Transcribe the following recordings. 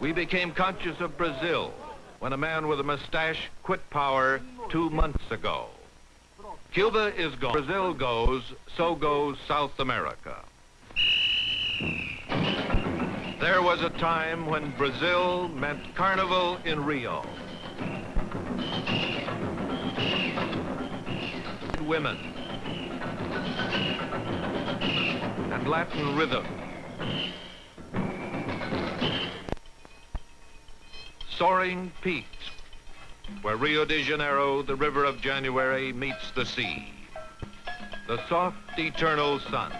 We became conscious of Brazil when a man with a mustache quit power two months ago. Cuba is gone. Brazil goes, so goes South America. There was a time when Brazil meant carnival in Rio. Women and Latin rhythm. Soaring peaks, where Rio de Janeiro, the river of January, meets the sea. The soft, eternal sun.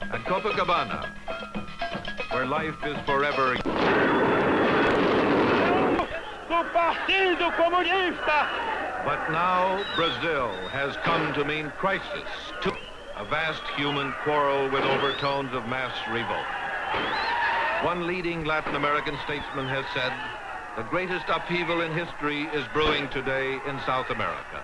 And Copacabana, where life is forever. Do Partido Comunista! But now Brazil has come to mean crisis, to a vast human quarrel with overtones of mass revolt. One leading Latin American statesman has said, the greatest upheaval in history is brewing today in South America.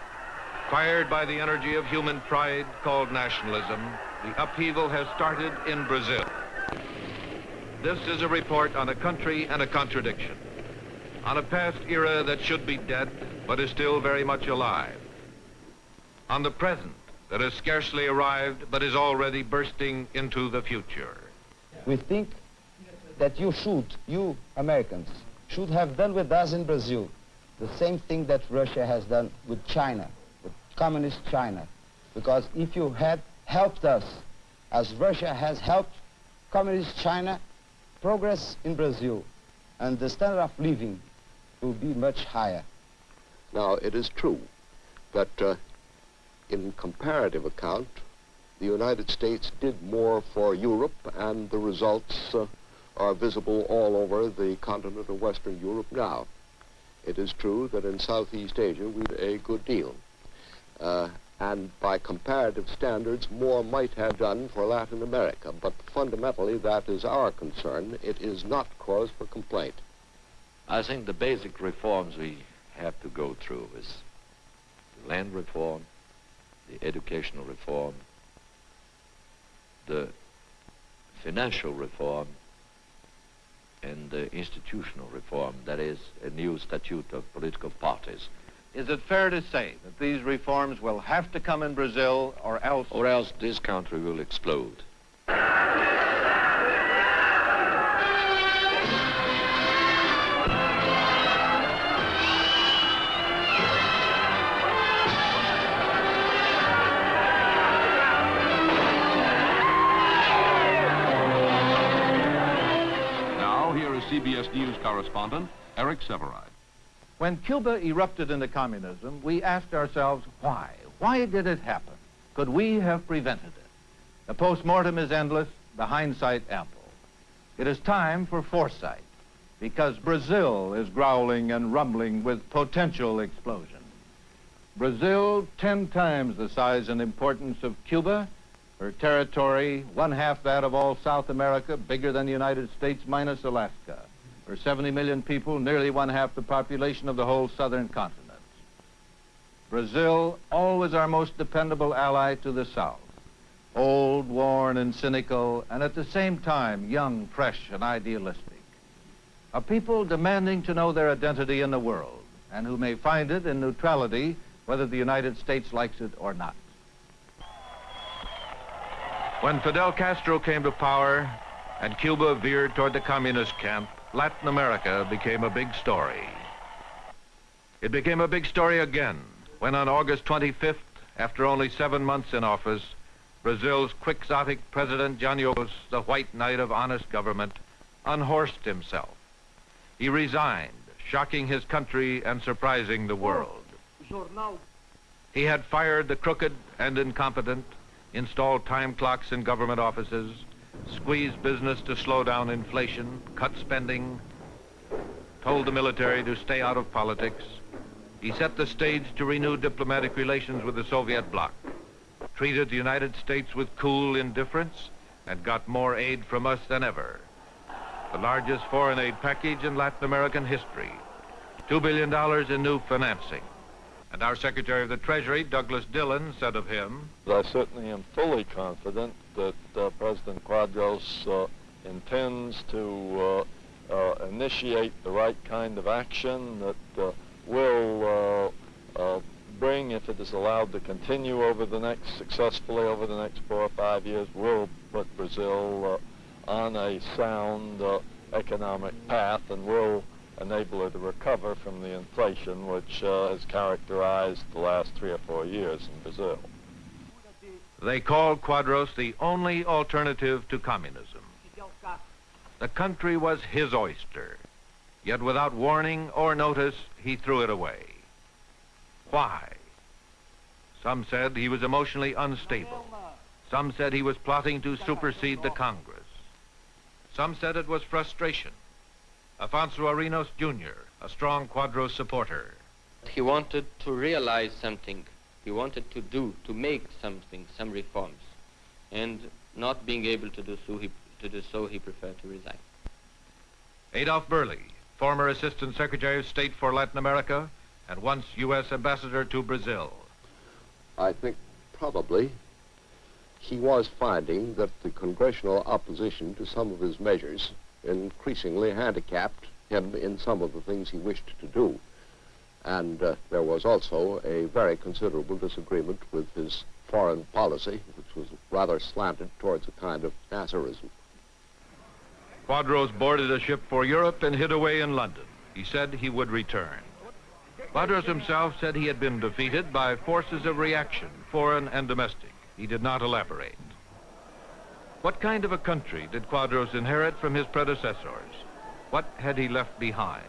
Fired by the energy of human pride called nationalism, the upheaval has started in Brazil. This is a report on a country and a contradiction, on a past era that should be dead, but is still very much alive, on the present that has scarcely arrived, but is already bursting into the future. We think that you should, you Americans, should have done with us in Brazil the same thing that Russia has done with China, with communist China. Because if you had helped us, as Russia has helped communist China, progress in Brazil and the standard of living will be much higher. Now, it is true that uh, in comparative account, the United States did more for Europe, and the results uh, are visible all over the continent of Western Europe now. It is true that in Southeast Asia we did a good deal. Uh, and by comparative standards, more might have done for Latin America. But fundamentally, that is our concern. It is not cause for complaint. I think the basic reforms we have to go through is the land reform, the educational reform, the financial reform, and the institutional reform, that is, a new statute of political parties. Is it fair to say that these reforms will have to come in Brazil or else? Or else this country will explode. CBS News correspondent Eric Sevareid. When Cuba erupted into communism, we asked ourselves why? Why did it happen? Could we have prevented it? The postmortem is endless, the hindsight ample. It is time for foresight, because Brazil is growling and rumbling with potential explosion. Brazil, 10 times the size and importance of Cuba, her territory, one half that of all South America, bigger than the United States minus Alaska. Her 70 million people, nearly one half the population of the whole southern continent. Brazil, always our most dependable ally to the south. Old, worn, and cynical, and at the same time, young, fresh, and idealistic. A people demanding to know their identity in the world, and who may find it in neutrality, whether the United States likes it or not. When Fidel Castro came to power and Cuba veered toward the communist camp, Latin America became a big story. It became a big story again when on August 25th, after only seven months in office, Brazil's quixotic president Janio, the white knight of honest government, unhorsed himself. He resigned, shocking his country and surprising the world. He had fired the crooked and incompetent, installed time clocks in government offices, squeezed business to slow down inflation, cut spending, told the military to stay out of politics. He set the stage to renew diplomatic relations with the Soviet bloc, treated the United States with cool indifference, and got more aid from us than ever. The largest foreign aid package in Latin American history. $2 billion in new financing. And our Secretary of the Treasury, Douglas Dillon, said of him, I certainly am fully confident that uh, President Quadros uh, intends to uh, uh, initiate the right kind of action that uh, will bring, if it is allowed to continue over the next, successfully over the next four or five years, will put Brazil on a sound economic path and will enable it to recover from the inflation which has characterized the last three or four years in Brazil. They called Quadros the only alternative to communism. The country was his oyster, yet without warning or notice, he threw it away. Why? Some said he was emotionally unstable. Some said he was plotting to supersede the Congress. Some said it was frustration. Afonso Arinos Jr., a strong Quadros supporter. He wanted to realize something. He wanted to do, to make something, some reforms. And not being able to do so, he, to do so, he preferred to resign. Adolf Berle, former Assistant Secretary of State for Latin America and once U.S. Ambassador to Brazil. I think probably he was finding that the congressional opposition to some of his measures increasingly handicapped him in some of the things he wished to do. And uh, there was also a very considerable disagreement with his foreign policy, which was rather slanted towards a kind of Nasserism. Quadros boarded a ship for Europe and hid away in London. He said he would return. Quadros himself said he had been defeated by forces of reaction, foreign and domestic. He did not elaborate. What kind of a country did Quadros inherit from his predecessors? What had he left behind?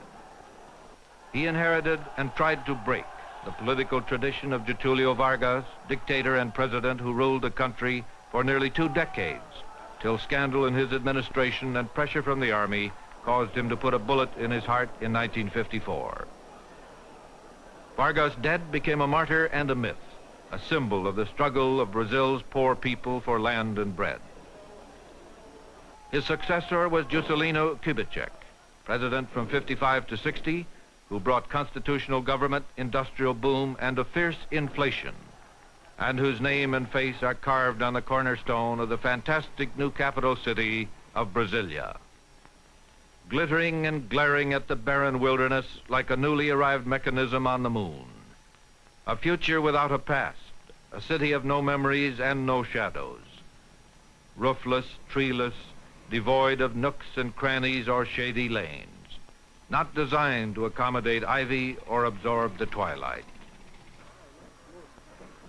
He inherited and tried to break the political tradition of Getulio Vargas, dictator and president who ruled the country for nearly two decades, till scandal in his administration and pressure from the army caused him to put a bullet in his heart in 1954. Vargas dead became a martyr and a myth, a symbol of the struggle of Brazil's poor people for land and bread. His successor was Juscelino Kubitschek, president from 55 to 60, who brought constitutional government, industrial boom, and a fierce inflation, and whose name and face are carved on the cornerstone of the fantastic new capital city of Brasilia. Glittering and glaring at the barren wilderness like a newly arrived mechanism on the moon. A future without a past, a city of no memories and no shadows. Roofless, treeless, devoid of nooks and crannies or shady lanes, not designed to accommodate ivy or absorb the twilight.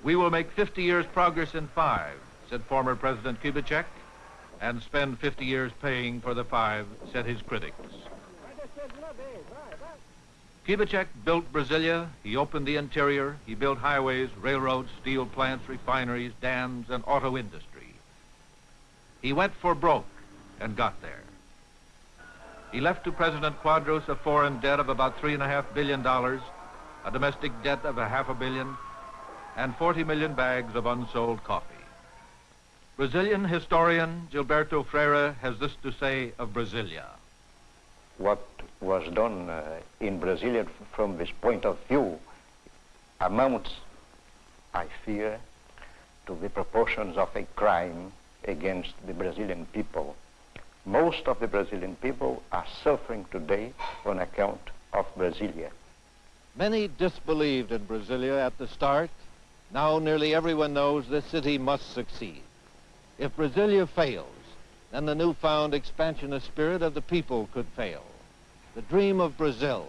We will make 50 years progress in five, said former President Kubitschek, and spend 50 years paying for the five, said his critics. Kubitschek built Brasilia, he opened the interior, he built highways, railroads, steel plants, refineries, dams, and auto industry. He went for broke and got there. He left to President Quadros a foreign debt of about three and a half billion dollars, a domestic debt of a half a billion, and 40 million bags of unsold coffee. Brazilian historian Gilberto Freyre has this to say of Brasilia. What was done uh, in Brasilia from this point of view amounts, I fear, to the proportions of a crime against the Brazilian people. Most of the Brazilian people are suffering today on account of Brasilia. Many disbelieved in Brasilia at the start. Now nearly everyone knows this city must succeed. If Brasilia fails, then the newfound expansionist spirit of the people could fail. The dream of Brazil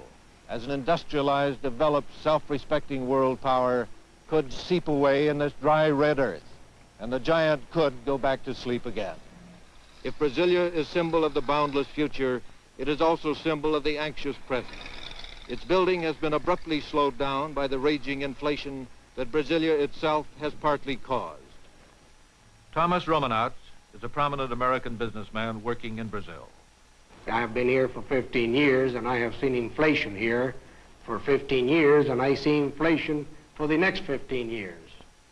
as an industrialized, developed, self-respecting world power could seep away in this dry red earth, and the giant could go back to sleep again. If Brasilia is symbol of the boundless future, it is also symbol of the anxious present. Its building has been abruptly slowed down by the raging inflation that Brasilia itself has partly caused. Thomas Romanowitz is a prominent American businessman working in Brazil. I have been here for 15 years, and I have seen inflation here for 15 years, and I see inflation for the next 15 years.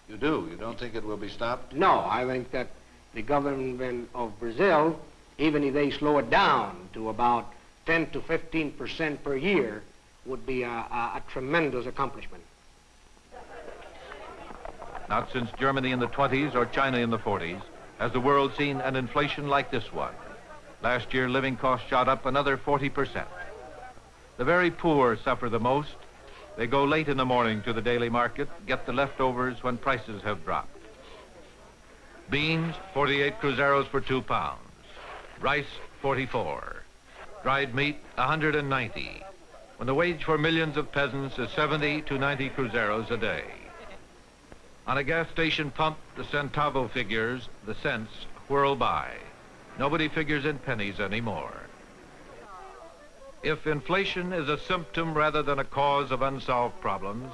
You do? You don't think it will be stopped? No, I think that the government of Brazil, even if they slow it down to about 10 to 15 percent per year, would be a, a, a tremendous accomplishment. Not since Germany in the 20s or China in the 40s has the world seen an inflation like this one. Last year, living costs shot up another 40%. The very poor suffer the most. They go late in the morning to the daily market, get the leftovers when prices have dropped. Beans, 48 cruzeiros for two pounds. Rice, 44. Dried meat, 190. When the wage for millions of peasants is 70 to 90 cruzeiros a day. On a gas station pump, the centavo figures, the cents, whirl by. Nobody figures in pennies anymore. If inflation is a symptom rather than a cause of unsolved problems,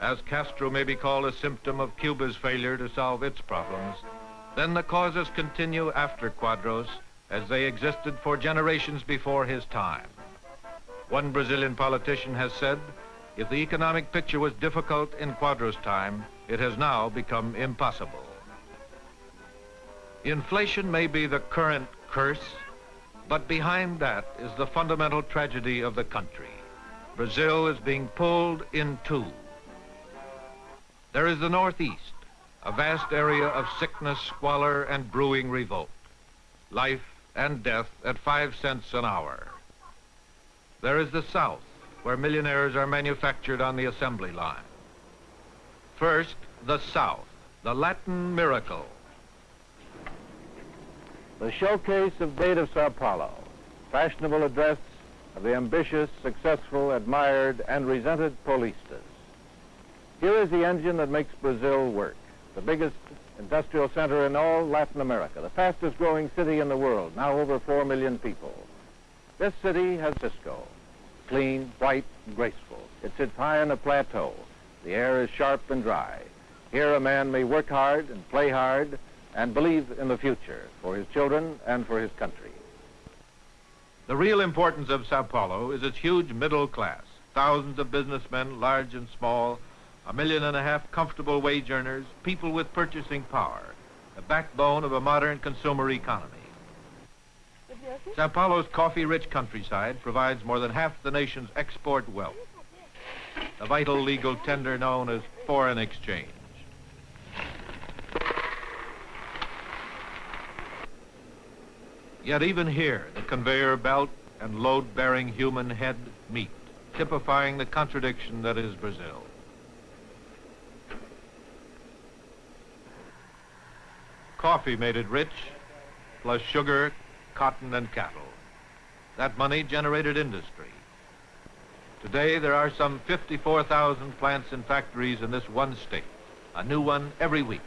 as Castro may be called a symptom of Cuba's failure to solve its problems, then the causes continue after Quadros as they existed for generations before his time. One Brazilian politician has said, if the economic picture was difficult in Quadros' time, it has now become impossible. Inflation may be the current curse, but behind that is the fundamental tragedy of the country. Brazil is being pulled in two. There is the Northeast, a vast area of sickness, squalor, and brewing revolt. Life and death at five cents an hour. There is the South, where millionaires are manufactured on the assembly line. First, the South, the Latin miracle. The showcase of Date of Sao Paulo, fashionable address of the ambitious, successful, admired, and resented Paulistas. Here is the engine that makes Brazil work, the biggest industrial center in all Latin America, the fastest growing city in the world, now over 4 million people. This city has Cisco, clean, white, and graceful. It sits high on a plateau. The air is sharp and dry. Here a man may work hard and play hard and believe in the future for his children and for his country. The real importance of Sao Paulo is its huge middle class. Thousands of businessmen, large and small, a million and a half comfortable wage earners, people with purchasing power, the backbone of a modern consumer economy. Sao Paulo's coffee-rich countryside provides more than half the nation's export wealth, the vital legal tender known as foreign exchange. Yet even here, the conveyor belt and load-bearing human head meet, typifying the contradiction that is Brazil. Coffee made it rich, plus sugar, cotton, and cattle. That money generated industry. Today, there are some 54,000 plants and factories in this one state, a new one every week.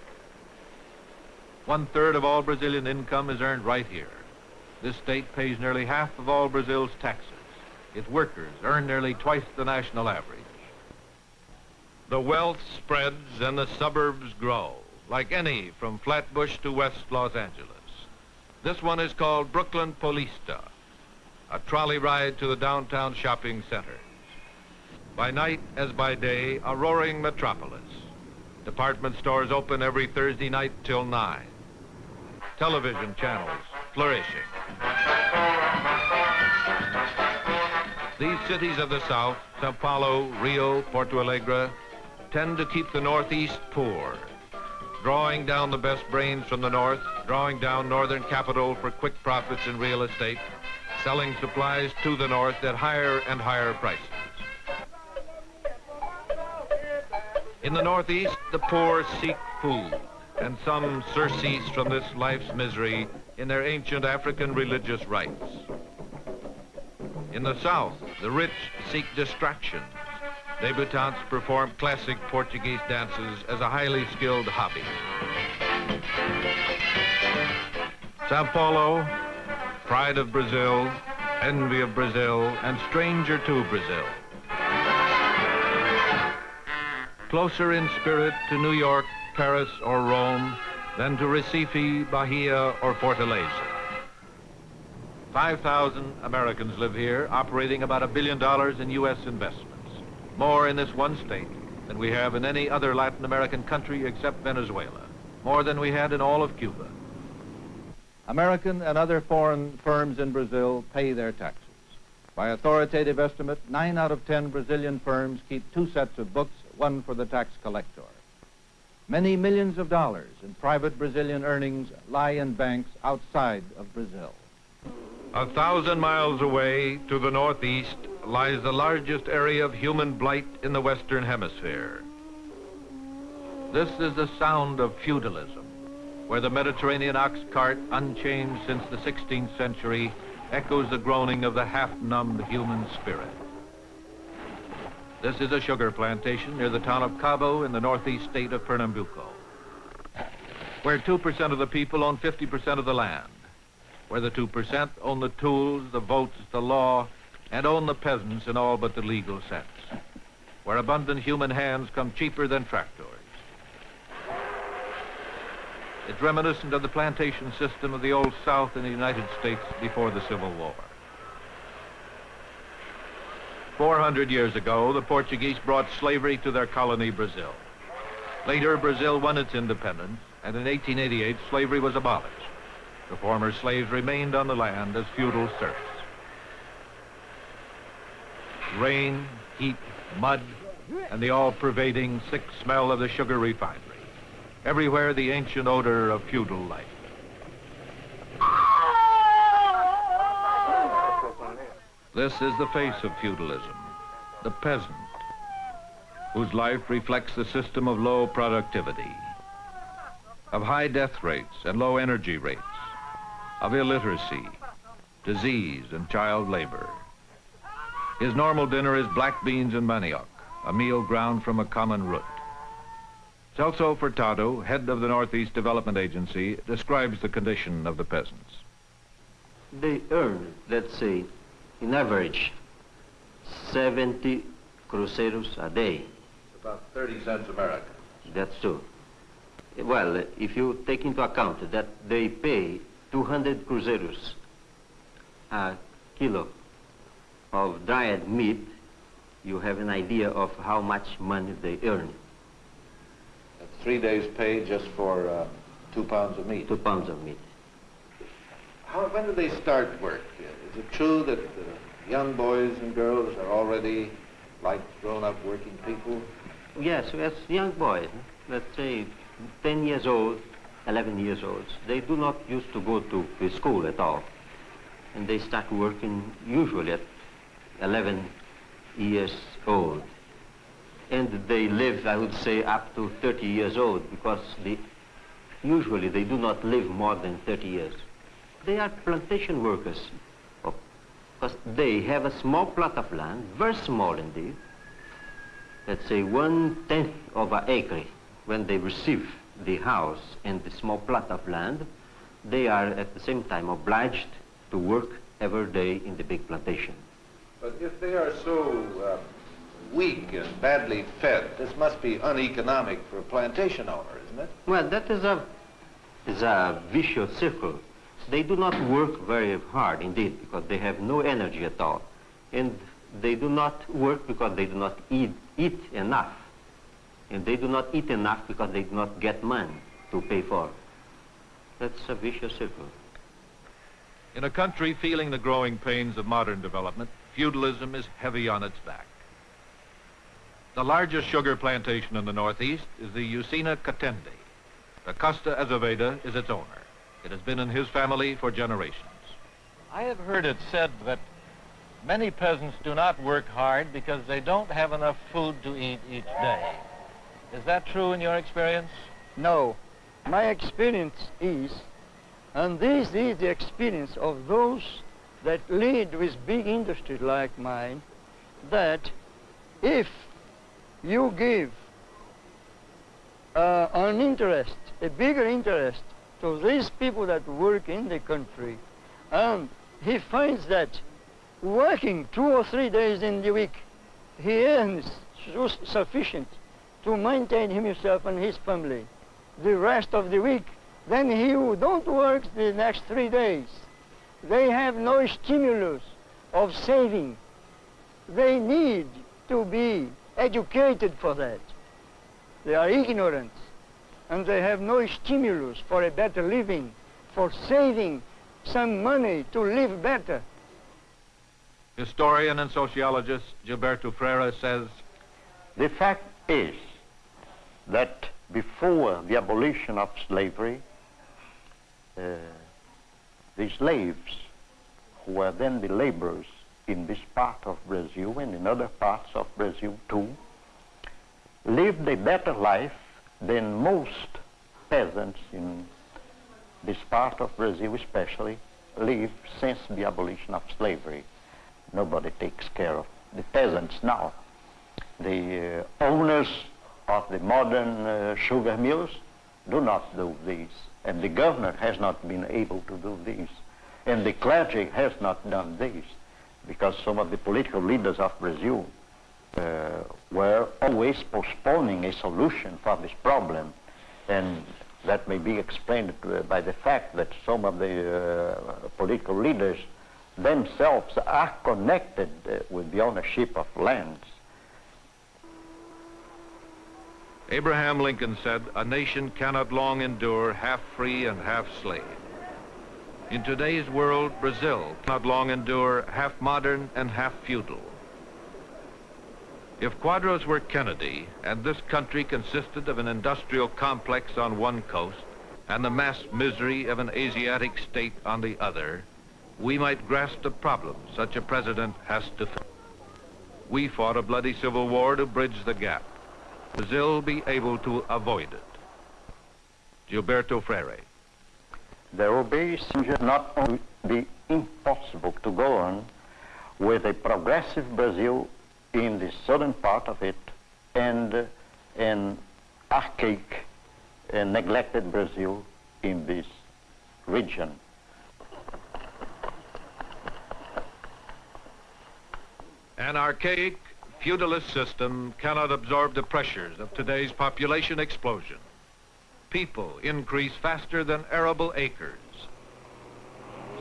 One-third of all Brazilian income is earned right here. This state pays nearly half of all Brazil's taxes. Its workers earn nearly twice the national average. The wealth spreads and the suburbs grow, like any from Flatbush to West Los Angeles. This one is called Brooklyn Paulista, a trolley ride to the downtown shopping center. By night as by day, a roaring metropolis. Department stores open every Thursday night till 9. Television channels flourishing. These cities of the South, Sao Paulo, Rio, Porto Alegre, tend to keep the Northeast poor, drawing down the best brains from the North, drawing down Northern capital for quick profits in real estate, selling supplies to the North at higher and higher prices. In the Northeast, the poor seek food, and some surcease from this life's misery in their ancient African religious rites. In the South, the rich seek distractions. Debutantes perform classic Portuguese dances as a highly skilled hobby. Sao Paulo, pride of Brazil, envy of Brazil, and stranger to Brazil. Closer in spirit to New York, Paris, or Rome than to Recife, Bahia, or Fortaleza. 5,000 Americans live here, operating about a billion dollars in U.S. investments. More in this one state than we have in any other Latin American country except Venezuela. More than we had in all of Cuba. American and other foreign firms in Brazil pay their taxes. By authoritative estimate, nine out of ten Brazilian firms keep two sets of books, one for the tax collector. Many millions of dollars in private Brazilian earnings lie in banks outside of Brazil. A thousand miles away to the northeast lies the largest area of human blight in the Western Hemisphere. This is the sound of feudalism, where the Mediterranean ox cart, unchanged since the 16th century, echoes the groaning of the half-numbed human spirit. This is a sugar plantation near the town of Cabo in the northeast state of Pernambuco, where 2% of the people own 50% of the land, where the 2% own the tools, the votes, the law, and own the peasants in all but the legal sense, where abundant human hands come cheaper than tractors. It's reminiscent of the plantation system of the Old South in the United States before the Civil War. 400 years ago, the Portuguese brought slavery to their colony, Brazil. Later, Brazil won its independence, and in 1888, slavery was abolished. The former slaves remained on the land as feudal serfs. Rain, heat, mud, and the all-pervading sick smell of the sugar refinery. Everywhere the ancient odor of feudal life. This is the face of feudalism, the peasant, whose life reflects the system of low productivity, of high death rates and low energy rates, of illiteracy, disease, and child labor. His normal dinner is black beans and manioc, a meal ground from a common root. Celso Furtado, head of the Northeast Development Agency, describes the condition of the peasants. They earn, let's say, in average, 70 cruzeiros a day. About 30 cents American. That's true. Well, if you take into account that they pay 200 cruzeiros a kilo of dried meat, you have an idea of how much money they earn. That's three days' pay just for uh, two pounds of meat. Two pounds of meat. How, when do they start work? Is it true that uh, young boys and girls are already like grown-up working people? Yes, as young boys, let's say 10 years old, 11 years old, they do not used to go to to school at all. And they start working usually at 11 years old. And they live, I would say, up to 30 years old because usually they do not live more than 30 years. They are plantation workers oh, because they have a small plot of land, very small indeed, let's say one-tenth of an acre. When they receive the house and the small plot of land, they are at the same time obliged to work every day in the big plantation. But if they are so uh, weak and badly fed, this must be uneconomic for a plantation owner, isn't it? Well, that is a, is a vicious circle. They do not work very hard indeed because they have no energy at all. And they do not work because they do not eat, eat enough. And they do not eat enough because they do not get money to pay for. That's a vicious circle. In a country feeling the growing pains of modern development, feudalism is heavy on its back. The largest sugar plantation in the Northeast is the Usina Catende. Acosta Azevedo is its owner. It has been in his family for generations. I have heard it said that many peasants do not work hard because they don't have enough food to eat each day. Is that true in your experience? No. My experience is, and this is the experience of those that lead with big industry like mine, that if you give uh, an interest, a bigger interest to these people that work in the country, and he finds that working two or three days in the week, he earns sufficient to maintain himself and his family the rest of the week, then he don't work the next three days, they have no stimulus of saving. They need to be educated for that. They are ignorant and they have no stimulus for a better living, for saving some money to live better. Historian and sociologist Gilberto Freyre says, The fact is that before the abolition of slavery, uh, the slaves who were then the laborers in this part of Brazil and in other parts of Brazil too, lived a better life than most peasants in this part of Brazil especially live since the abolition of slavery. Nobody takes care of the peasants now. The uh, owners of the modern uh, sugar mills do not do this, and the government has not been able to do this, and the clergy has not done this, because some of the political leaders of Brazil uh, were always postponing a solution for this problem, and that may be explained by the fact that some of the uh, political leaders themselves are connected uh, with the ownership of lands. Abraham Lincoln said, a nation cannot long endure half free and half slave. In today's world, Brazil cannot long endure half modern and half feudal. If Quadros were Kennedy and this country consisted of an industrial complex on one coast and the mass misery of an Asiatic state on the other, we might grasp the problem such a president has to face. We fought a bloody civil war to bridge the gap. Brazil be able to avoid it. Gilberto Freyre. There will be not only be impossible to go on with a progressive Brazil in the southern part of it and an archaic and neglected Brazil in this region. An archaic feudalist system cannot absorb the pressures of today's population explosion. People increase faster than arable acres.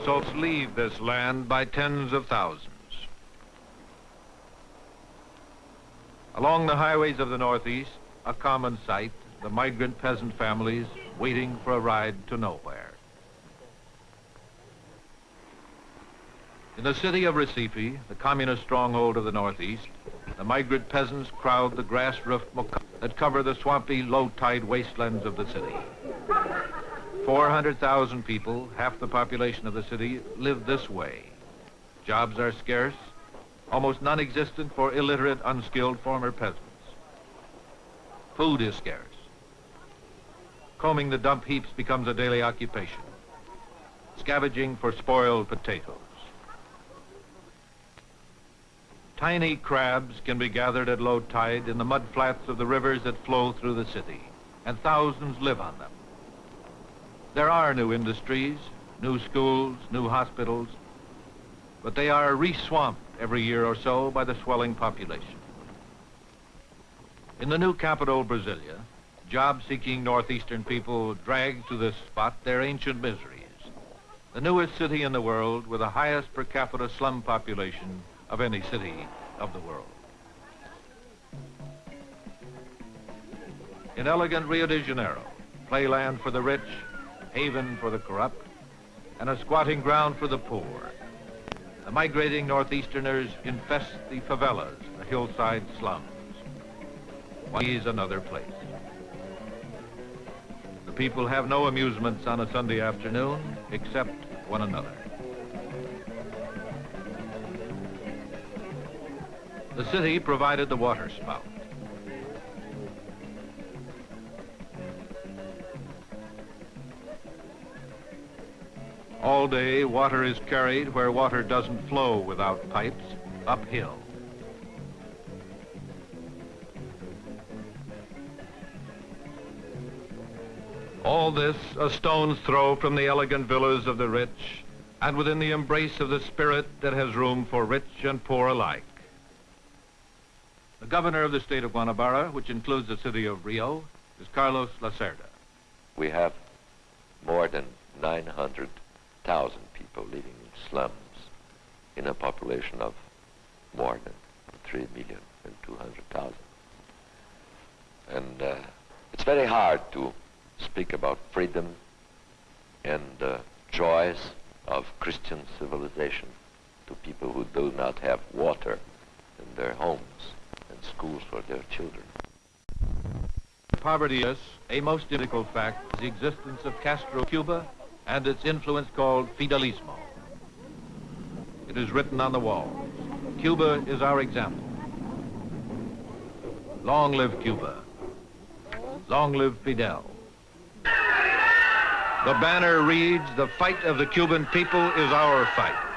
So leave this land by tens of thousands. Along the highways of the Northeast, a common sight, the migrant peasant families waiting for a ride to nowhere. In the city of Recife, the communist stronghold of the Northeast, the migrant peasants crowd the grass-roofed that cover the swampy, low-tide wastelands of the city. 400,000 people, half the population of the city, live this way. Jobs are scarce, almost non-existent for illiterate, unskilled former peasants. Food is scarce. Combing the dump heaps becomes a daily occupation. Scavenging for spoiled potatoes. Tiny crabs can be gathered at low tide in the mud flats of the rivers that flow through the city, and thousands live on them. There are new industries, new schools, new hospitals, but they are re-swamped every year or so by the swelling population. In the new capital, Brasilia, job-seeking northeastern people drag to this spot their ancient miseries. The newest city in the world with the highest per capita slum population of any city of the world. In elegant Rio de Janeiro, playland for the rich, haven for the corrupt, and a squatting ground for the poor, the migrating northeasterners infest the favelas, the hillside slums. is another place. The people have no amusements on a Sunday afternoon except one another. The city provided the water spout. All day, water is carried where water doesn't flow without pipes, uphill. All this a stone's throw from the elegant villas of the rich and within the embrace of the spirit that has room for rich and poor alike. The governor of the state of Guanabara, which includes the city of Rio, is Carlos Lacerda. We have more than 900 thousand people living in slums in a population of more than 3 million and 200,000. And uh, it's very hard to speak about freedom and uh, joys of Christian civilization to people who do not have water in their homes schools for their children. Poverty is a most difficult fact, the existence of Castro Cuba and its influence called fidelismo. It is written on the walls. Cuba is our example. Long live Cuba. Long live Fidel. The banner reads, the fight of the Cuban people is our fight.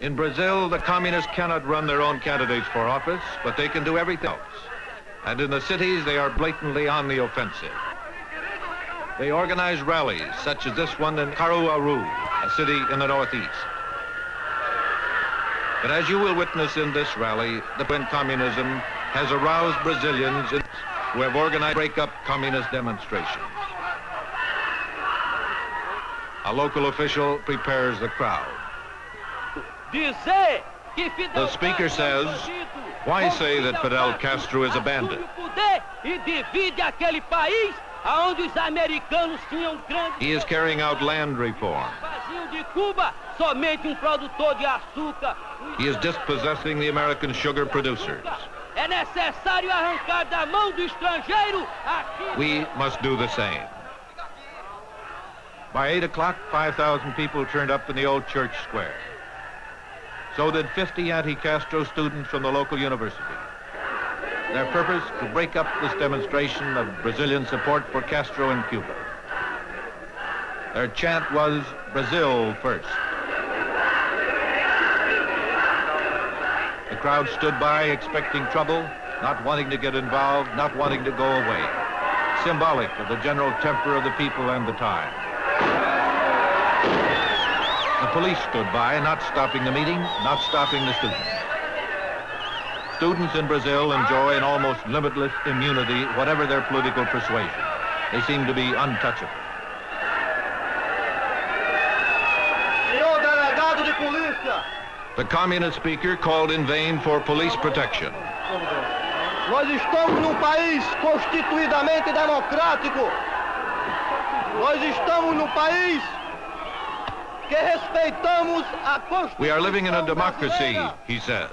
In Brazil, the communists cannot run their own candidates for office, but they can do everything else. And in the cities, they are blatantly on the offensive. They organize rallies, such as this one in Caruaru, a city in the northeast. But as you will witness in this rally, the when communism has aroused Brazilians who have organized break-up communist demonstrations. A local official prepares the crowd. The speaker says, why say that Fidel Castro is a bandit? He is carrying out land reform. He is dispossessing the American sugar producers. We must do the same. By 8 o'clock, 5,000 people turned up in the old church square. So did 50 anti-Castro students from the local university. Their purpose, to break up this demonstration of Brazilian support for Castro in Cuba. Their chant was, Brazil first. The crowd stood by expecting trouble, not wanting to get involved, not wanting to go away. Symbolic of the general temper of the people and the time. Police stood by, not stopping the meeting, not stopping the students. Students in Brazil enjoy an almost limitless immunity, whatever their political persuasion. They seem to be untouchable. Senhor delegado de polícia! The communist speaker called in vain for police protection. Nós estamos num país constituidamente democrático. Nós estamos num país que respeitamos a Constituição. We are living in a democracy, he says.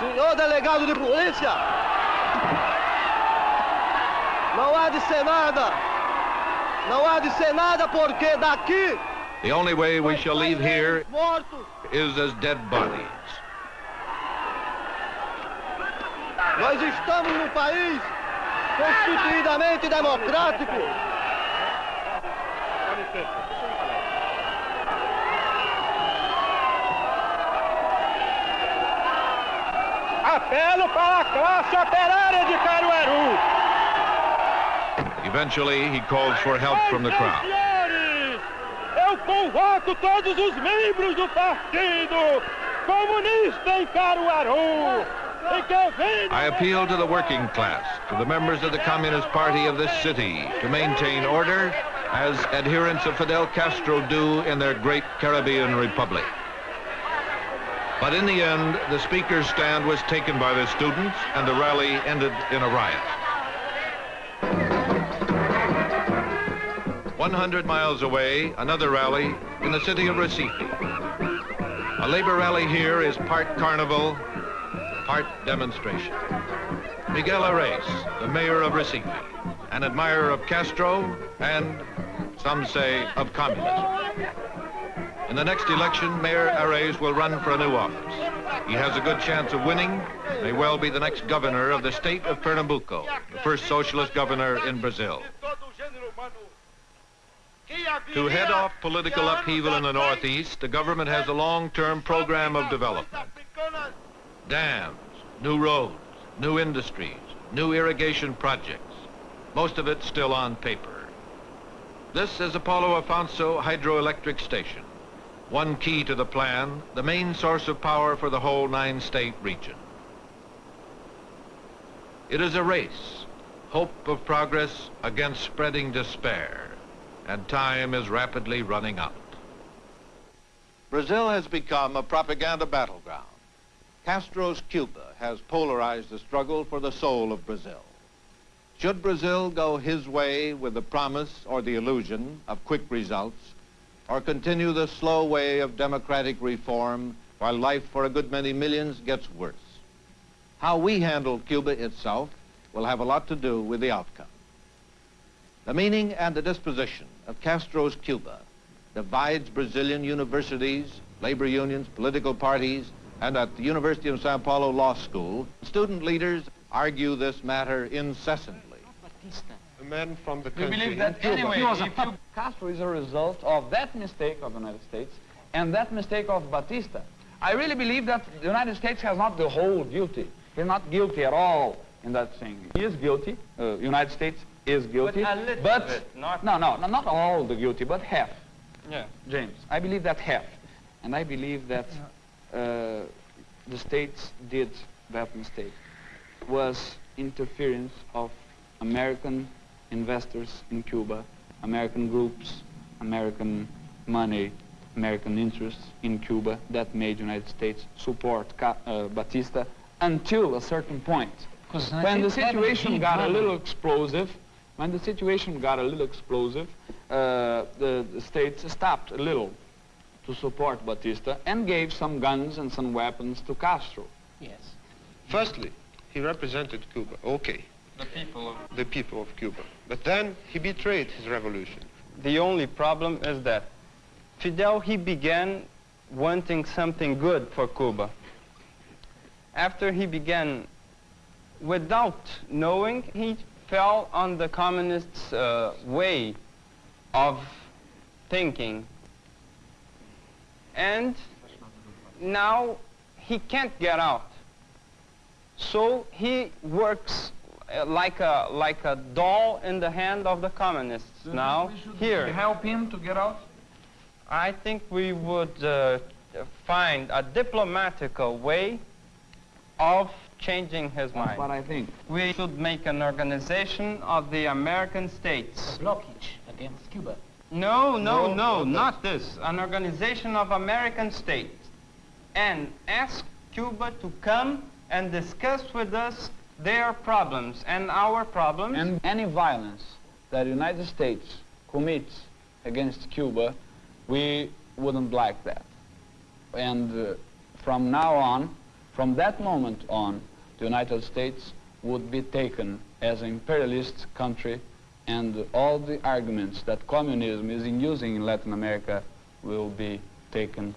Senhor delegado de polícia, não há de ser nada. Não há de ser nada porque daqui The only way we shall leave here is as dead bodies. Nós estamos num país constituidamente democrático. Para a classe operária de Caruaru. Eventually, he calls for help from the crowd. Eu convoco todos os membros do Partido Comunista em Caruaru. I appeal to the working class, to the members of the Communist Party of this city, to maintain order as adherents of Fidel Castro do in their great Caribbean republic. But in the end, the speaker's stand was taken by the students and the rally ended in a riot. 100 miles away, another rally in the city of Recife. A labor rally here is part carnival, part demonstration. Miguel Arraes, the mayor of Recife, an admirer of Castro and, some say, of communism. In the next election, Mayor Arraes will run for a new office. He has a good chance of winning, may well be the next governor of the state of Pernambuco, the first socialist governor in Brazil. To head off political upheaval in the Northeast, the government has a long-term program of development. Dams, new roads, new industries, new irrigation projects, most of it still on paper. This is Paulo Afonso Hydroelectric Station, one key to the plan, the main source of power for the whole nine-state region. It is a race, hope of progress against spreading despair, and time is rapidly running out. Brazil has become a propaganda battleground. Castro's Cuba has polarized the struggle for the soul of Brazil. Should Brazil go his way with the promise or the illusion of quick results, or continue the slow way of democratic reform while life for a good many millions gets worse? How we handle Cuba itself will have a lot to do with the outcome. The meaning and the disposition of Castro's Cuba divides Brazilian universities, labor unions, political parties, and at the University of Sao Paulo Law School, student leaders argue this matter incessantly. A man from the We country. believe that anyway, if you, Castro is a result of that mistake of the United States and that mistake of Batista. I really believe that the United States has not the whole guilty. He's not guilty at all in that thing. He is guilty. Uh, United States is guilty. a little but bit, not- no, no, no, not all the guilty, but half. Yeah. James, I believe that half, and I believe that uh, the states did that mistake was interference of American investors in Cuba, American groups, American money, American interests in Cuba that made the United States support Ca- uh, Batista until a certain point. When the situation he got a little explosive, when the situation got a little explosive, uh, the, the states stopped a little to support Batista and gave some guns and some weapons to Castro. Yes. Firstly, he represented Cuba. Okay. The people of The people of Cuba. But then he betrayed his revolution. The only problem is that Fidel, he began wanting something good for Cuba. After he began, without knowing, he fell on the communists' uh, way of thinking. And now he can't get out. So he works like a, like a doll in the hand of the communists now here. help him to get out? I think we would uh, find a diplomatical way of changing his mind. what I think. We should make an organization of the American states. a Blockage against Cuba. No, No, no, no, not this. An organization of American states. And ask Cuba to come and discuss with us their problems and our problems. And any violence that the United States commits against Cuba, we wouldn't like that. And uh, from now on, from that moment on, the United States would be taken as an imperialist country and all the arguments that communism is in using in Latin America will be taken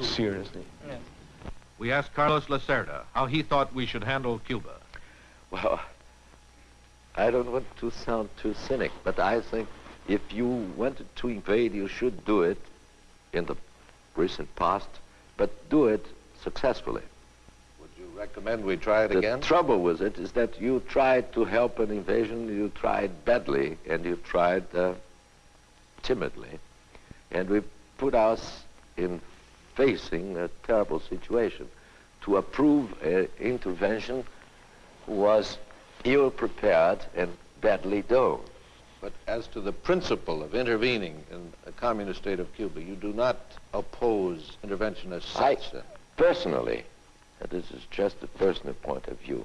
seriously. We asked Carlos Lacerda how he thought we should handle Cuba. Well, I don't want to sound too cynic, but I think if you wanted to invade, you should do it in the recent past, but do it successfully. Would you recommend we try it the again? The trouble with it is that you tried to help an invasion, you tried badly, and you tried uh, timidly, and we put us in facing a terrible situation. To approve an intervention was ill-prepared and badly done. But as to the principle of intervening in a communist state of Cuba, you do not oppose intervention as such. then? personally, and this is just a personal point of view,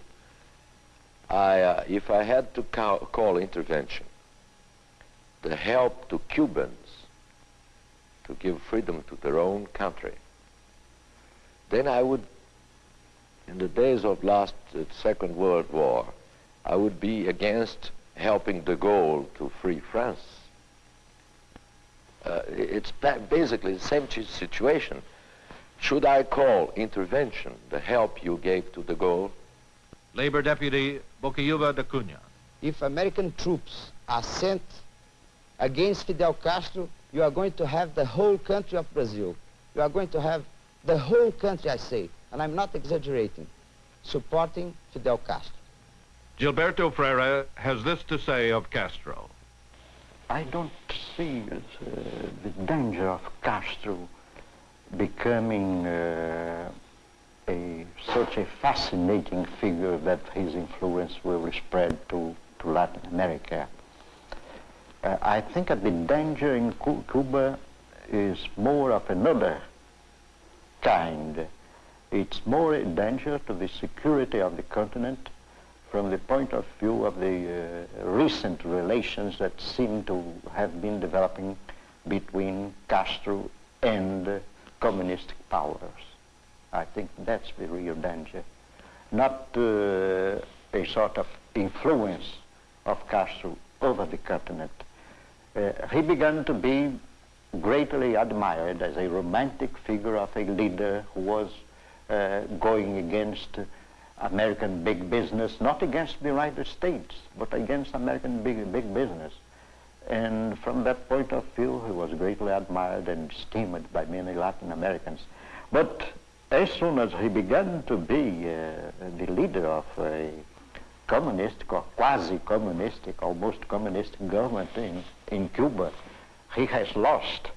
I, uh, if I had to ca- call intervention the help to Cubans to give freedom to their own country, then I would, in the days of last uh, Second World War, I would be against helping de Gaulle to free France. Uh, it's basically the same situation. Should I call intervention the help you gave to de Gaulle? Labor Deputy Bocayuva da Cunha. If American troops are sent against Fidel Castro, you are going to have the whole country of Brazil. You are going to have the whole country, I say, and I'm not exaggerating, supporting Fidel Castro. Gilberto Freyre has this to say of Castro. I don't see uh, the danger of Castro becoming uh, a such a fascinating figure that his influence will spread to, to Latin America. Uh, I think that the danger in Cuba is more of another kind. It's more a danger to the security of the continent from the point of view of the uh, recent relations that seem to have been developing between Castro and uh, communist powers. I think that's the real danger. Not uh, a sort of influence of Castro over the continent. Uh, he began to be greatly admired as a romantic figure of a leader who was uh, going against American big business, not against the United States, but against American big, big business. And from that point of view, he was greatly admired and esteemed by many Latin Americans. But as soon as he began to be uh, the leader of a communist, or quasi-communistic, almost communist government in, in Cuba, he has lost,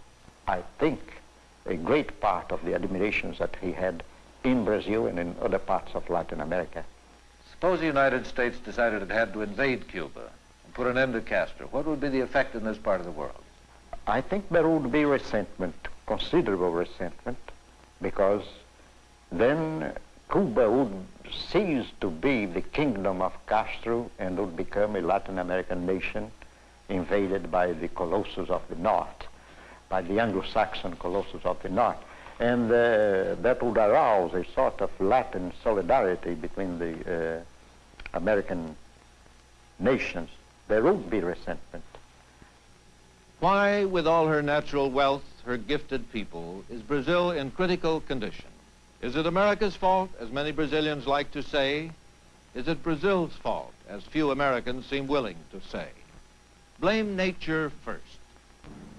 I think, a great part of the admirations that he had in Brazil and in other parts of Latin America. Suppose the United States decided it had to invade Cuba and put an end to Castro. What would be the effect in this part of the world? I think there would be resentment, considerable resentment, because then Cuba would cease to be the kingdom of Castro and would become a Latin American nation invaded by the colossus of the north, by the Anglo-Saxon colossus of the north. And uh, that would arouse a sort of Latin solidarity between the uh, American nations. There would be resentment. Why, with all her natural wealth, her gifted people, is Brazil in critical condition? Is it America's fault, as many Brazilians like to say? Is it Brazil's fault, as few Americans seem willing to say? Blame nature first.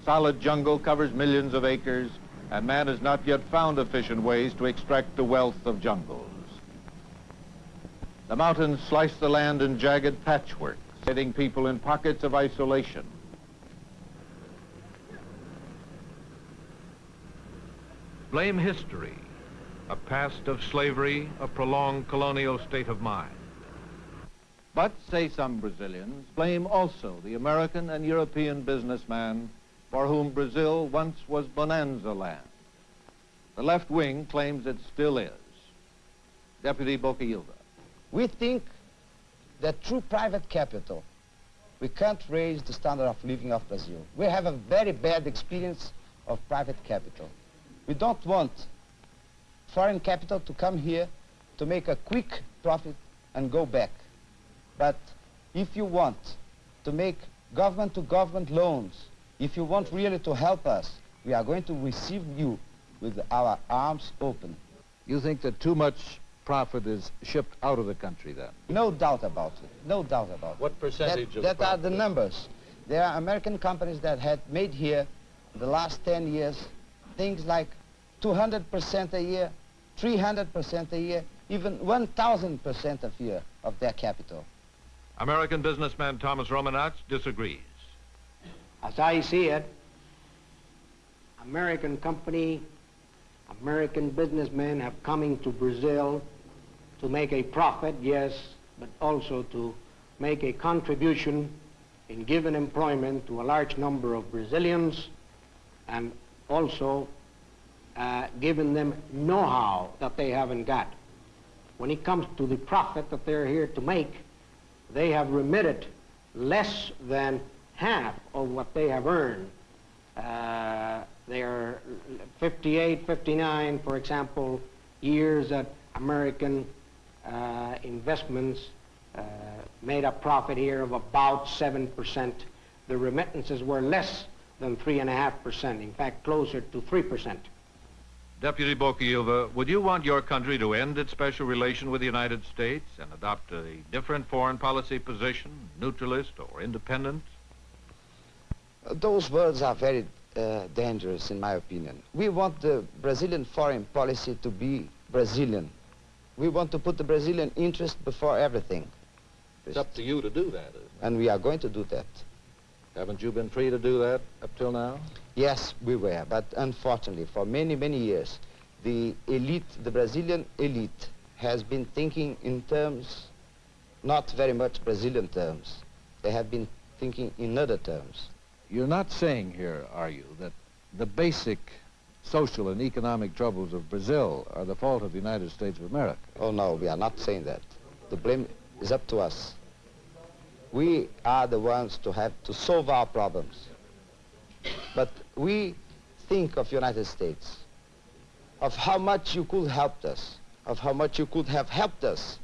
Solid jungle covers millions of acres, and man has not yet found efficient ways to extract the wealth of jungles. The mountains slice the land in jagged patchwork, setting people in pockets of isolation. Blame history, a past of slavery, a prolonged colonial state of mind. But, say some Brazilians, blame also the American and European businessman for whom Brazil once was bonanza land. The left wing claims it still is. Deputy Bocayuva. We think that through private capital, we can't raise the standard of living of Brazil. We have a very bad experience of private capital. We don't want foreign capital to come here to make a quick profit and go back. But if you want to make government-to-government -government loans, if you want really to help us, we are going to receive you with our arms open. You think that too much profit is shipped out of the country then? No doubt about it. No doubt about it. What percentage that, of That are the numbers. There are American companies that had made here in the last 10 years things like 200% a year, 300% a year, even 1,000% a year of their capital. American businessman Thomas Romanowitz disagrees. As I see it, American company, American businessmen have come into Brazil to make a profit, yes, but also to make a contribution in giving employment to a large number of Brazilians and also uh, giving them know-how that they haven't got. When it comes to the profit that they're here to make, they have remitted less than half of what they have earned. Uh, they're 58, 59, for example, years that American uh, investments uh, made a profit here of about 7%. The remittances were less than 3.5%, in fact, closer to 3%. Deputy Bocayuva, would you want your country to end its special relation with the United States and adopt a different foreign policy position, neutralist or independent? Uh, those words are very uh, dangerous, in my opinion. We want the Brazilian foreign policy to be Brazilian. We want to put the Brazilian interest before everything. It's up to you to do that. And we are going to do that. Haven't you been free to do that up till now? Yes, we were, but unfortunately, for many, many years, the elite, the Brazilian elite, has been thinking in terms, not very much Brazilian terms. They have been thinking in other terms. You're not saying here, are you, that the basic social and economic troubles of Brazil are the fault of the United States of America? Oh, no, we are not saying that. The blame is up to us. We are the ones to have to solve our problems. But we think of United States, of how much you could help us, of how much you could have helped us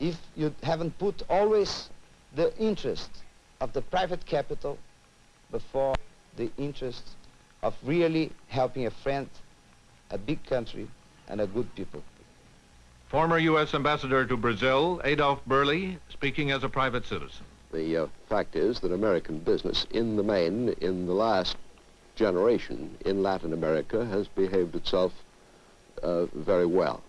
if you haven't put always the interest of the private capital before the interest of really helping a friend, a big country, and a good people. Former U.S. Ambassador to Brazil, Adolf Berle, speaking as a private citizen. The uh, fact is that American business, in the main, in the last generation in Latin America, has behaved itself uh, very well.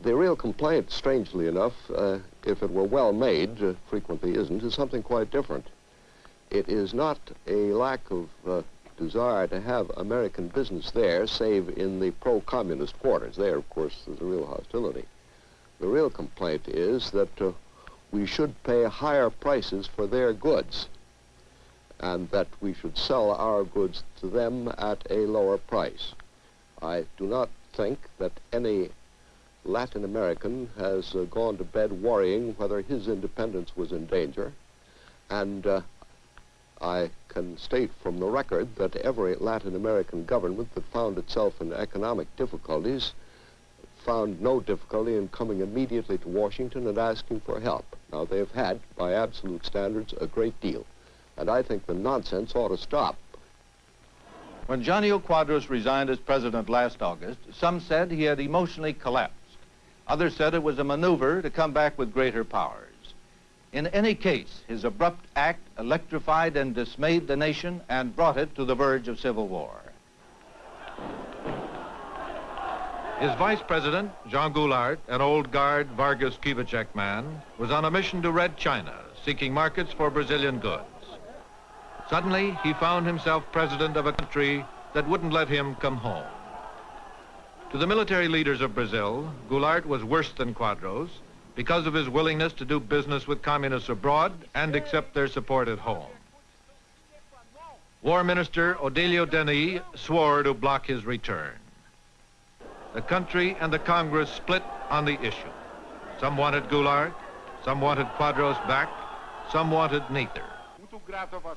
The real complaint, strangely enough, uh, if it were well made, uh, frequently isn't, is something quite different. It is not a lack of uh, desire to have American business there, save in the pro-communist quarters. There, of course, there's a real hostility. The real complaint is that uh, we should pay higher prices for their goods and that we should sell our goods to them at a lower price. I do not think that any Latin American has uh, gone to bed worrying whether his independence was in danger. And uh, I can state from the record that every Latin American government that found itself in economic difficulties found no difficulty in coming immediately to Washington and asking for help. Now, they've had, by absolute standards, a great deal. And I think the nonsense ought to stop. When Janio Quadros resigned as president last August, some said he had emotionally collapsed. Others said it was a maneuver to come back with greater powers. In any case, his abrupt act electrified and dismayed the nation and brought it to the verge of civil war. His vice president, Jean Goulart, an old guard Vargas Kubitschek man, was on a mission to Red China, seeking markets for Brazilian goods. Suddenly, he found himself president of a country that wouldn't let him come home. To the military leaders of Brazil, Goulart was worse than Quadros because of his willingness to do business with communists abroad and accept their support at home. War Minister Odilio Denys swore to block his return. The country and the Congress split on the issue. Some wanted Goulart, some wanted Quadros back, some wanted neither.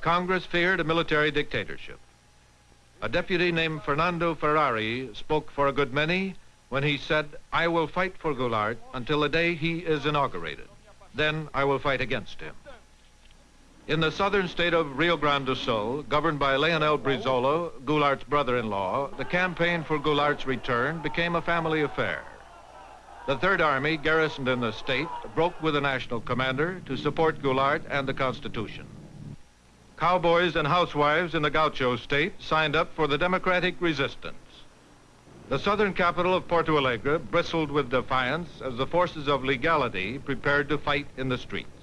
Congress feared a military dictatorship. A deputy named Fernando Ferrari spoke for a good many when he said, I will fight for Goulart until the day he is inaugurated. Then I will fight against him. In the southern state of Rio Grande do Sul, governed by Leonel Brizola, Goulart's brother-in-law, the campaign for Goulart's return became a family affair. The Third Army, garrisoned in the state, broke with the national commander to support Goulart and the Constitution. Cowboys and housewives in the Gaucho state signed up for the democratic resistance. The southern capital of Porto Alegre bristled with defiance as the forces of legality prepared to fight in the streets.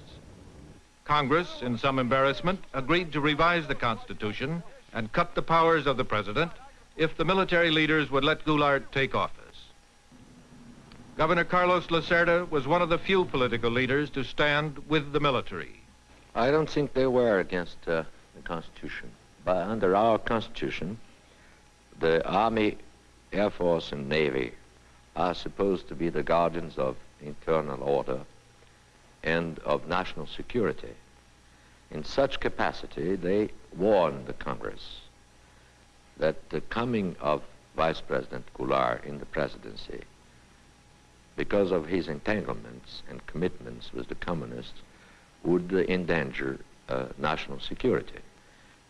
Congress, in some embarrassment, agreed to revise the Constitution and cut the powers of the president if the military leaders would let Goulart take office. Governor Carlos Lacerda was one of the few political leaders to stand with the military. I don't think they were against uh, the Constitution. But under our Constitution, the Army, Air Force, and Navy are supposed to be the guardians of internal order and of national security. In such capacity, they warned the Congress that the coming of Vice President Goulart in the presidency, because of his entanglements and commitments with the communists, would endanger uh, national security.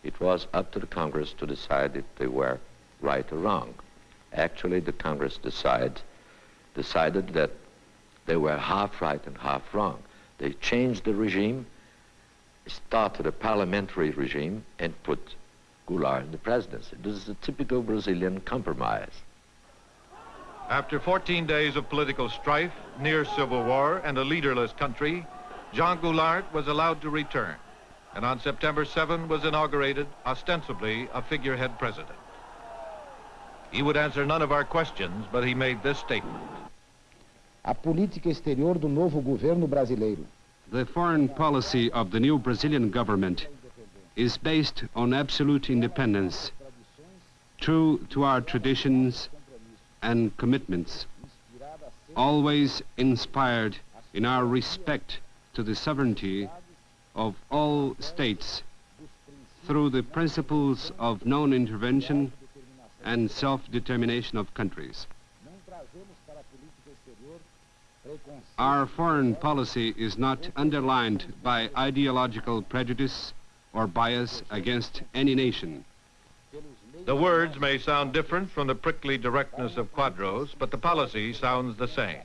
It was up to the Congress to decide if they were right or wrong. Actually, the Congress decide, decided that they were half right and half wrong. They changed the regime, started a parliamentary regime, and put Goulart in the presidency. This is a typical Brazilian compromise. After 14 days of political strife, near civil war, and a leaderless country, Jean Goulart was allowed to return, and on September 7 was inaugurated, ostensibly a figurehead president. He would answer none of our questions, but he made this statement. A política exterior do novo governo brasileiro. The foreign policy of the new Brazilian government is based on absolute independence, true to our traditions and commitments, always inspired in our respect to the sovereignty of all states through the principles of non-intervention and self-determination of countries. Our foreign policy is not underlined by ideological prejudice or bias against any nation. The words may sound different from the prickly directness of Quadros, but the policy sounds the same.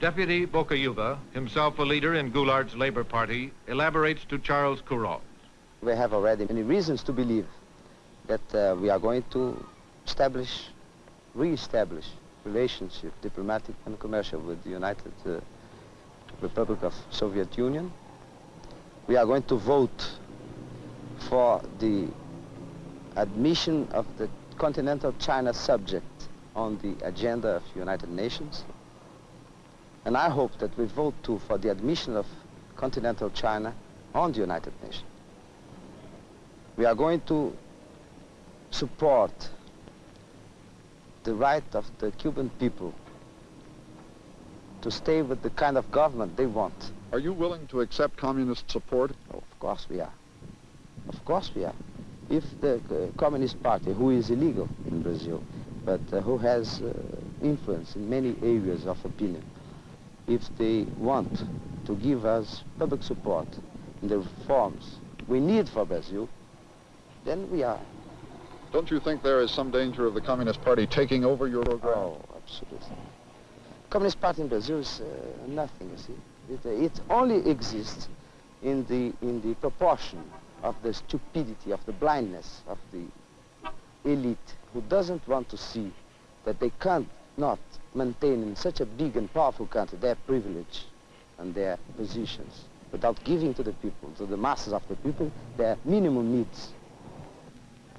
Deputy Bocayuva, himself a leader in Goulart's Labor Party, elaborates to Charles Kuralt. We have already many reasons to believe that uh, we are going to establish, re-establish relationship, diplomatic and commercial with the United uh, Republic of Soviet Union. We are going to vote for the admission of the continental China subject on the agenda of United Nations. And I hope that we vote too for the admission of continental China on the United Nations. We are going to support the right of the Cuban people to stay with the kind of government they want. Are you willing to accept communist support? Oh, of course we are. Of course we are. If the uh, Communist Party, who is illegal in Brazil, but uh, who has uh, influence in many areas of opinion, if they want to give us public support in the reforms we need for Brazil, then we are. Don't you think there is some danger of the Communist Party taking over your program? Oh, absolutely. Communist Party in Brazil is uh, nothing, you see. It, uh, it only exists in the, in the proportion of the stupidity, of the blindness of the elite who doesn't want to see that they can't not maintain in such a big and powerful country their privilege and their positions without giving to the people, to the masses of the people, their minimum needs.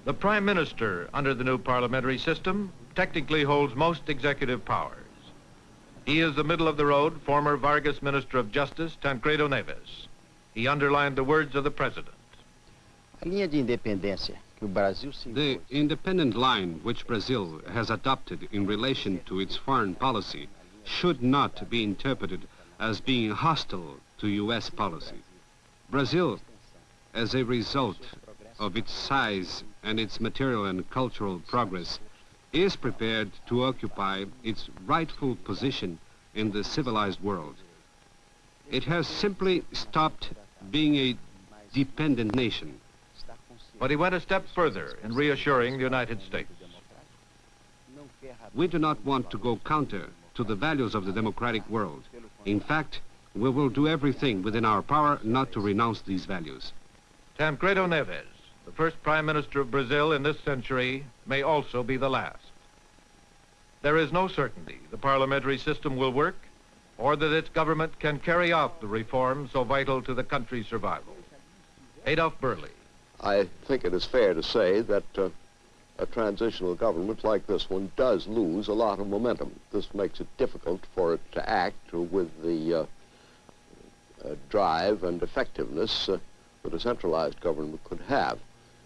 The Prime Minister, under the new parliamentary system, technically holds most executive powers. He is the middle-of-the-road former Vargas Minister of Justice, Tancredo Neves. He underlined the words of the President. The independent line which Brazil has adopted in relation to its foreign policy should not be interpreted as being hostile to U.S. policy. Brazil, as a result of its size and its material and cultural progress, is prepared to occupy its rightful position in the civilized world. It has simply stopped being a dependent nation. But he went a step further in reassuring the United States. We do not want to go counter to the values of the democratic world. In fact, we will do everything within our power not to renounce these values. Tancredo Neves, the first Prime Minister of Brazil in this century, may also be the last. There is no certainty the parliamentary system will work or that its government can carry out the reforms so vital to the country's survival. Adolf Berle. I think it is fair to say that uh, a transitional government like this one does lose a lot of momentum. This makes it difficult for it to act with the uh, uh, drive and effectiveness uh, that a centralized government could have.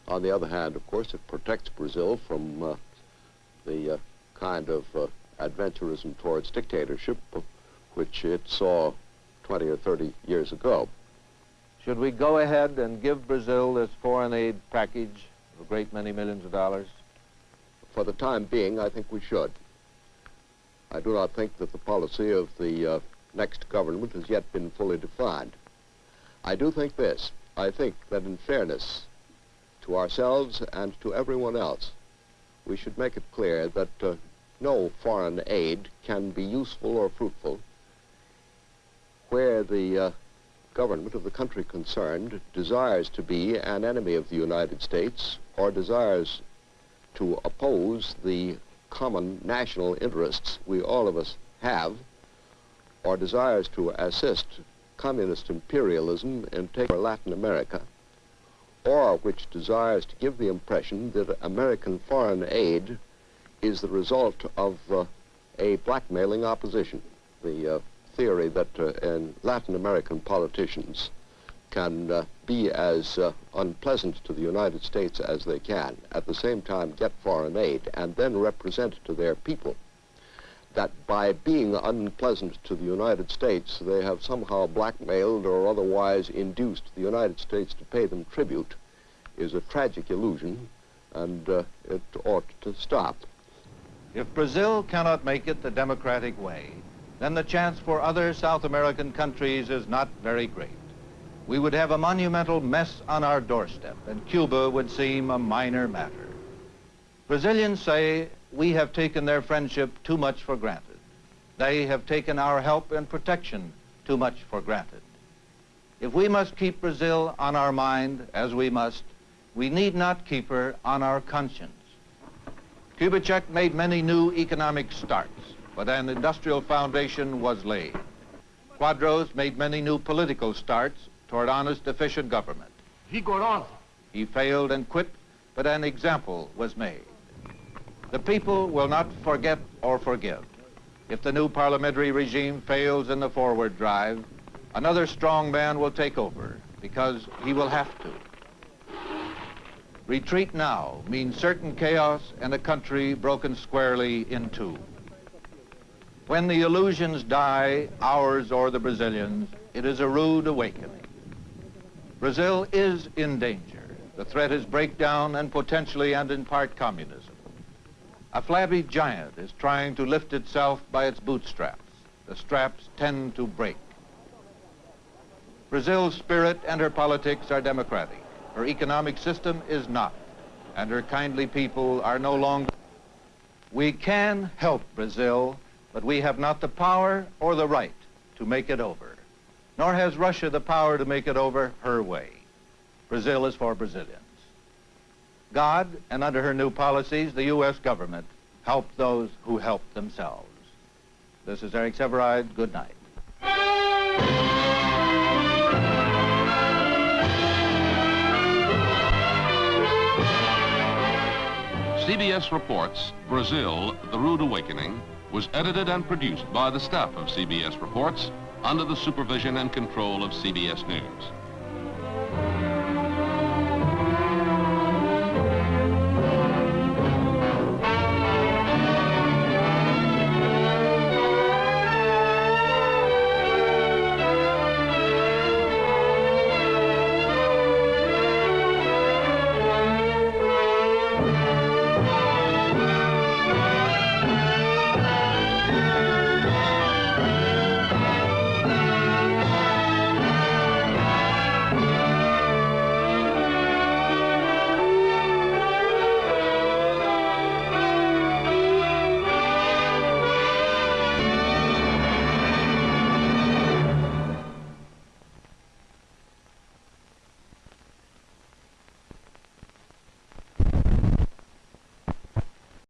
On the other hand, of course, it protects Brazil from uh, the uh, kind of adventurism towards dictatorship which it saw 20 or 30 years ago. Should we go ahead and give Brazil this foreign aid package of a great many millions of dollars? For the time being, I think we should. I do not think that the policy of the uh, next government has yet been fully defined. I do think this. I think that in fairness to ourselves and to everyone else, we should make it clear that uh, no foreign aid can be useful or fruitful where the uh, government of the country concerned desires to be an enemy of the United States or desires to oppose the common national interests we all of us have or desires to assist communist imperialism in taking Latin America or which desires to give the impression that American foreign aid is the result of uh, a blackmailing opposition. The uh, theory that uh, in Latin American politicians can uh, be as uh, unpleasant to the United States as they can, at the same time get foreign aid, and then represent to their people that by being unpleasant to the United States, they have somehow blackmailed or otherwise induced the United States to pay them tribute is a tragic illusion, and uh, it ought to stop. If Brazil cannot make it the democratic way, then the chance for other South American countries is not very great. We would have a monumental mess on our doorstep, and Cuba would seem a minor matter. Brazilians say we have taken their friendship too much for granted. They have taken our help and protection too much for granted. If we must keep Brazil on our mind, as we must, we need not keep her on our conscience. Kubitschek made many new economic starts, but an industrial foundation was laid. Quadros made many new political starts toward honest, efficient government. Vigorosa. He failed and quit, but an example was made. The people will not forget or forgive. If the new parliamentary regime fails in the forward drive, another strong man will take over because he will have to. Retreat now means certain chaos and a country broken squarely in two. When the illusions die, ours or the Brazilians, it is a rude awakening. Brazil is in danger. The threat is breakdown and potentially and in part communism. A flabby giant is trying to lift itself by its bootstraps. The straps tend to break. Brazil's spirit and her politics are democratic. Her economic system is not, and her kindly people are no longer. We can help Brazil, but we have not the power or the right to make it over. Nor has Russia the power to make it over her way. Brazil is for Brazilians. God, and under her new policies, the U.S. government, help those who help themselves. This is Eric Sevareid. Good night. CBS Reports, Brazil, The Rude Awakening, was edited and produced by the staff of CBS Reports under the supervision and control of CBS News.